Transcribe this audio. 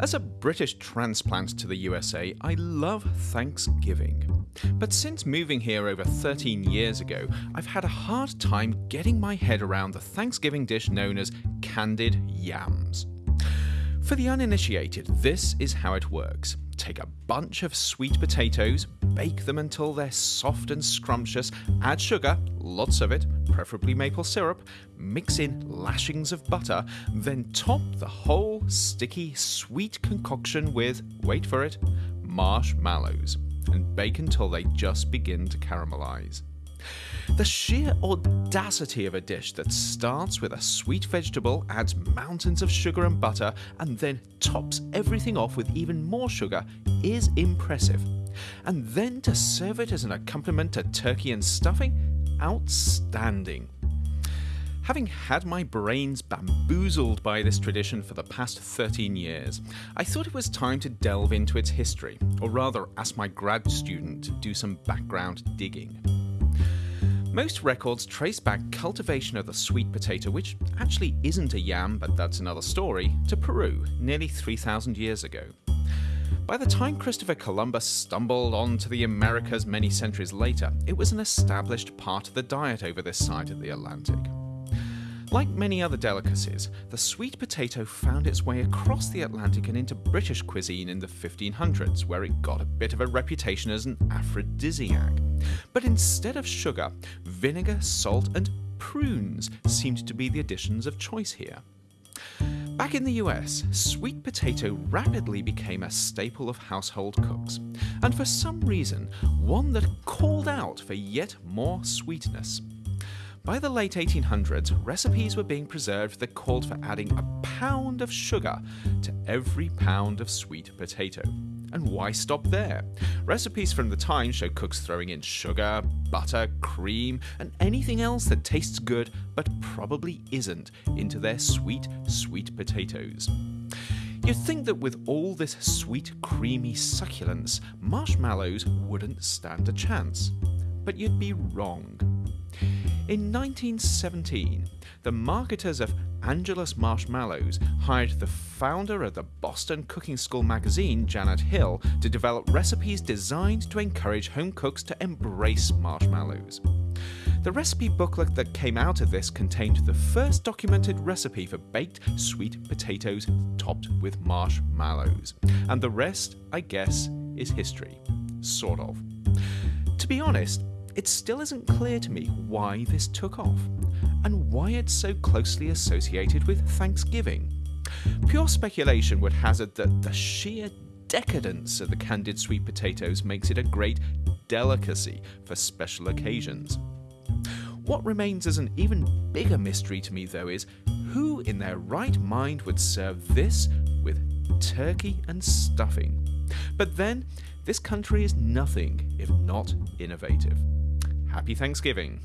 As a British transplant to the USA, I love Thanksgiving. But since moving here over 13 years ago, I've had a hard time getting my head around the Thanksgiving dish known as candied yams. For the uninitiated, this is how it works. Take a bunch of sweet potatoes, bake them until they're soft and scrumptious, add sugar, lots of it, preferably maple syrup, mix in lashings of butter, then top the whole sticky, sweet concoction with, wait for it, marshmallows, and bake until they just begin to caramelize. The sheer audacity of a dish that starts with a sweet vegetable, adds mountains of sugar and butter, and then tops everything off with even more sugar is impressive. And then to serve it as an accompaniment to turkey and stuffing? Outstanding. Having had my brains bamboozled by this tradition for the past 13 years, I thought it was time to delve into its history, or rather ask my grad student to do some background digging. Most records trace back cultivation of the sweet potato, which actually isn't a yam, but that's another story, to Peru nearly 3,000 years ago. By the time Christopher Columbus stumbled onto the Americas many centuries later, it was an established part of the diet over this side of the Atlantic. Like many other delicacies, the sweet potato found its way across the Atlantic and into British cuisine in the 1500s, where it got a bit of a reputation as an aphrodisiac. But instead of sugar, vinegar, salt, and prunes seemed to be the additions of choice here. Back in the US, sweet potato rapidly became a staple of household cooks, and for some reason, one that called out for yet more sweetness. By the late 1800s, recipes were being preserved that called for adding a pound of sugar to every pound of sweet potato. And why stop there? Recipes from the time show cooks throwing in sugar, butter, cream, and anything else that tastes good but probably isn't into their sweet, sweet potatoes. You'd think that with all this sweet, creamy succulence, marshmallows wouldn't stand a chance. But you'd be wrong. In 1917, the marketers of Angelus Marshmallows hired the founder of the Boston Cooking School magazine, Janet Hill, to develop recipes designed to encourage home cooks to embrace marshmallows. The recipe booklet that came out of this contained the first documented recipe for baked sweet potatoes topped with marshmallows. And the rest, I guess, is history. Sort of. To be honest, it still isn't clear to me why this took off, and why it's so closely associated with Thanksgiving. Pure speculation would hazard that the sheer decadence of the candied sweet potatoes makes it a great delicacy for special occasions. What remains as an even bigger mystery to me, though, is who in their right mind would serve this with turkey and stuffing? But then, this country is nothing if not innovative. Happy Thanksgiving.